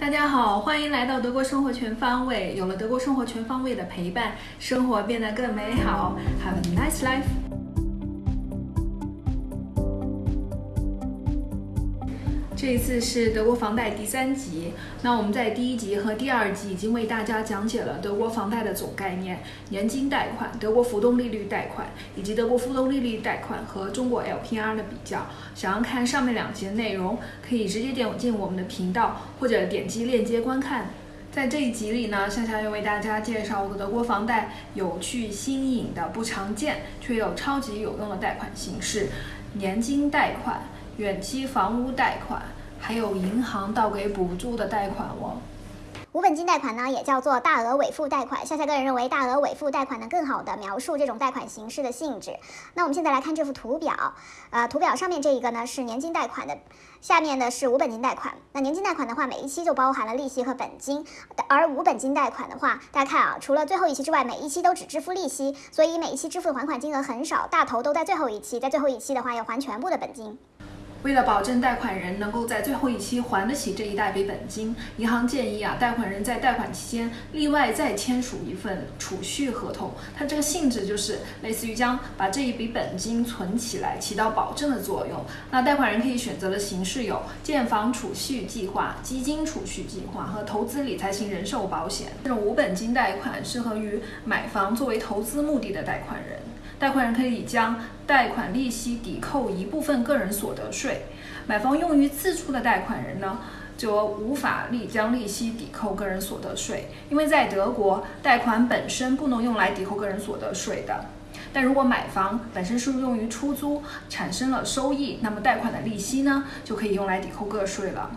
大家好，欢迎来到德国生活全方位。有了德国生活全方位的陪伴，生活变得更美好。Have a nice life。这一次是德国房贷第三集。那我们在第一集和第二集已经为大家讲解了德国房贷的总概念、年金贷款、德国浮动利率贷款以及德国浮动利率贷款和中国 LPR 的比较。想要看上面两节内容，可以直接点进我们的频道或者点击链接观看。在这一集里呢，夏夏要为大家介绍德国房贷有趣新颖的、不常见却又超级有用的贷款形式——年金贷款。远期房屋贷款，还有银行倒给补助的贷款哦。无本金贷款呢，也叫做大额尾付贷款。夏夏个人认为，大额尾付贷款能更好的描述这种贷款形式的性质。那我们现在来看这幅图表，呃，图表上面这一个呢是年金贷款的，下面的是无本金贷款。那年金贷款的话，每一期就包含了利息和本金，而无本金贷款的话，大家看啊，除了最后一期之外，每一期都只支付利息，所以每一期支付的还款金额很少，大头都在最后一期，在最后一期的话要还全部的本金。为了保证贷款人能够在最后一期还得起这一大笔本金，银行建议啊，贷款人在贷款期间另外再签署一份储蓄合同。它这个性质就是类似于将把这一笔本金存起来，起到保证的作用。那贷款人可以选择的形式有建房储蓄计划、基金储蓄计划和投资理财型人寿保险。这种无本金贷款适合于买房作为投资目的的贷款人。贷款人可以将贷款利息抵扣一部分个人所得税，买房用于自住的贷款人呢，则无法利将利息抵扣个人所得税，因为在德国，贷款本身不能用来抵扣个人所得税的。但如果买房本身是用于出租，产生了收益，那么贷款的利息呢，就可以用来抵扣个税了。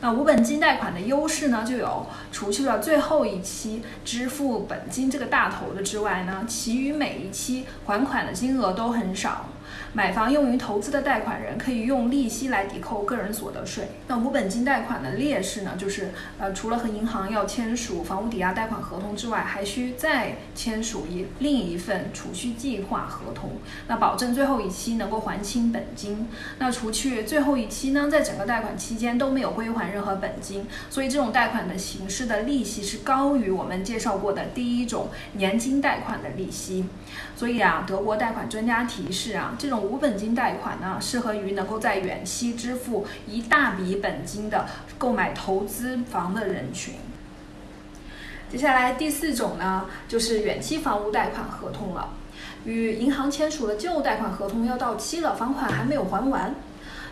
那无本金贷款的优势呢，就有除去了最后一期支付本金这个大头的之外呢，其余每一期还款的金额都很少。买房用于投资的贷款人可以用利息来抵扣个人所得税。那无本金贷款的劣势呢，就是呃，除了和银行要签署房屋抵押贷款合同之外，还需再签署一另一份储蓄计划合同，那保证最后一期能够还清本金。那除去最后一期呢，在整个贷款期间都没有归还任何本金，所以这种贷款的形式的利息是高于我们介绍过的第一种年金贷款的利息。所以啊，德国贷款专家提示啊。这种无本金贷款呢，适合于能够在远期支付一大笔本金的购买投资房的人群。接下来第四种呢，就是远期房屋贷款合同了。与银行签署的旧贷款合同要到期了，房款还没有还完。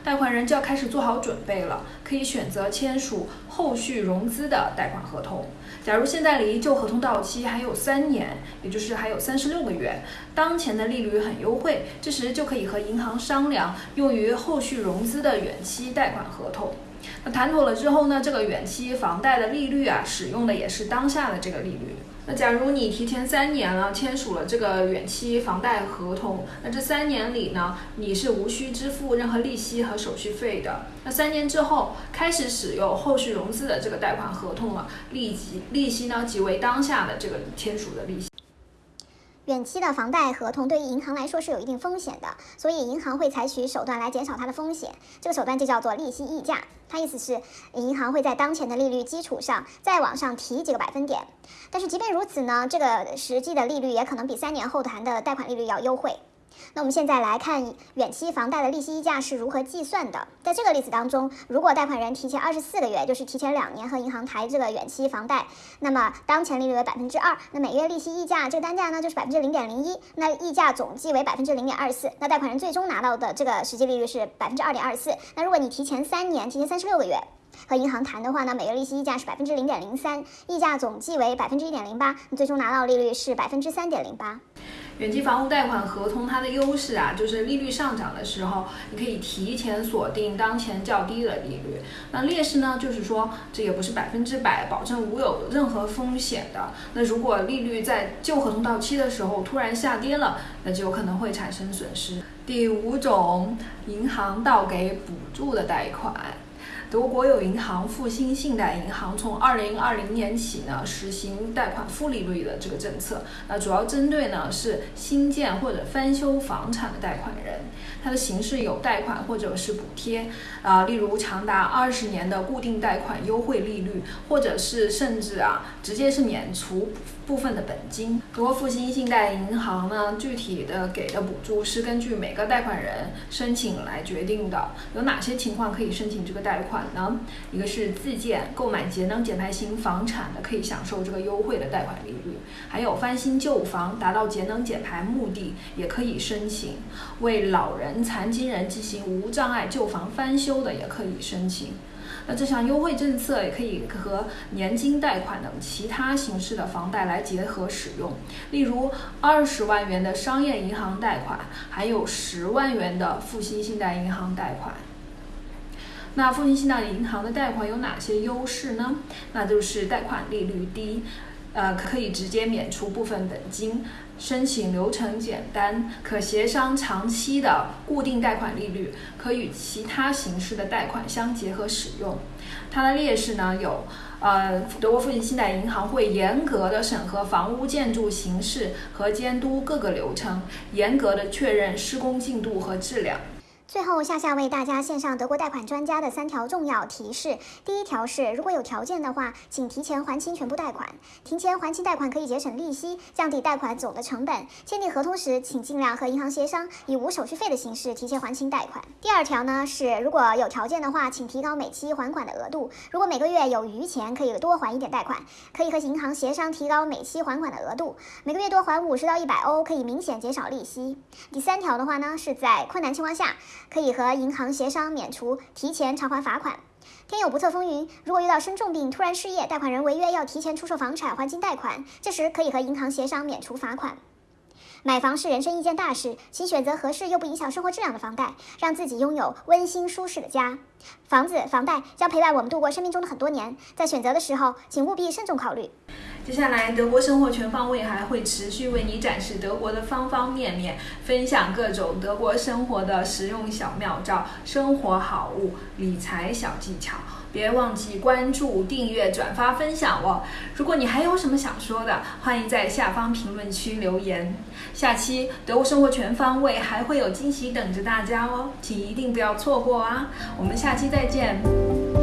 贷款人就要开始做好准备了，可以选择签署后续融资的贷款合同。假如现在离旧合同到期还有三年，也就是还有三十六个月，当前的利率很优惠，这时就可以和银行商量用于后续融资的远期贷款合同。那谈妥了之后呢，这个远期房贷的利率啊，使用的也是当下的这个利率。那假如你提前三年了签署了这个远期房贷合同，那这三年里呢，你是无需支付任何利息和手续费的。那三年之后开始使用后续融资的这个贷款合同了，利息利息呢即为当下的这个签署的利息。远期的房贷合同对于银行来说是有一定风险的，所以银行会采取手段来减少它的风险。这个手段就叫做利息溢价，它意思是银行会在当前的利率基础上再往上提几个百分点。但是即便如此呢，这个实际的利率也可能比三年后谈的贷款利率要优惠。那我们现在来看远期房贷的利息溢价是如何计算的。在这个例子当中，如果贷款人提前二十四个月，就是提前两年和银行谈这个远期房贷，那么当前利率为百分之二，那每月利息溢价这个单价呢就是百分之零点零一，那溢价总计为百分之零点二四，那贷款人最终拿到的这个实际利率是百分之二点二四。那如果你提前三年，提前三十六个月和银行谈的话呢，每月利息溢价是百分之零点零三，溢价总计为百分之一点零八，你最终拿到利率是百分之三点零八。远期房屋贷款合同它的优势啊，就是利率上涨的时候，你可以提前锁定当前较低的利率。那劣势呢，就是说这也不是百分之百保证无有任何风险的。那如果利率在旧合同到期的时候突然下跌了，那就有可能会产生损失。第五种，银行倒给补助的贷款。德国国有银行复兴信贷银行从二零二零年起呢，实行贷款负利率的这个政策。那主要针对呢是新建或者翻修房产的贷款人，它的形式有贷款或者是补贴啊，例如长达二十年的固定贷款优惠利率，或者是甚至啊直接是免除部分的本金。德国复兴信贷银行呢，具体的给的补助是根据每个贷款人申请来决定的。有哪些情况可以申请这个贷款？呢，一个是自建购买节能减排型房产的，可以享受这个优惠的贷款利率；还有翻新旧房达到节能减排目的，也可以申请；为老人、残疾人进行无障碍旧房翻修的，也可以申请。那这项优惠政策也可以和年金贷款等其他形式的房贷来结合使用，例如二十万元的商业银行贷款，还有十万元的复兴信贷银行贷款。那复兴信贷银行的贷款有哪些优势呢？那就是贷款利率低，呃，可以直接免除部分本金，申请流程简单，可协商长期的固定贷款利率，可与其他形式的贷款相结合使用。它的劣势呢有，呃，德国复兴信贷银行会严格的审核房屋建筑形式和监督各个流程，严格的确认施工进度和质量。最后，夏夏为大家献上德国贷款专家的三条重要提示。第一条是，如果有条件的话，请提前还清全部贷款。提前还清贷款可以节省利息，降低贷款总的成本。签订合同时，请尽量和银行协商，以无手续费的形式提前还清贷款。第二条呢是，如果有条件的话，请提高每期还款的额度。如果每个月有余钱，可以多还一点贷款，可以和银行协商提高每期还款的额度。每个月多还五十到一百欧，可以明显减少利息。第三条的话呢，是在困难情况下。可以和银行协商免除提前偿还罚款。天有不测风云，如果遇到生重病、突然失业，贷款人违约要提前出售房产还清贷款，这时可以和银行协商免除罚款。买房是人生一件大事，请选择合适又不影响生活质量的房贷，让自己拥有温馨舒适的家。房子、房贷将陪伴我们度过生命中的很多年，在选择的时候，请务必慎重考虑。接下来，德国生活全方位还会持续为你展示德国的方方面面，分享各种德国生活的实用小妙招、生活好物、理财小技巧。别忘记关注、订阅、转发、分享哦！如果你还有什么想说的，欢迎在下方评论区留言。下期德国生活全方位还会有惊喜等着大家哦，请一定不要错过啊！我们下期再见。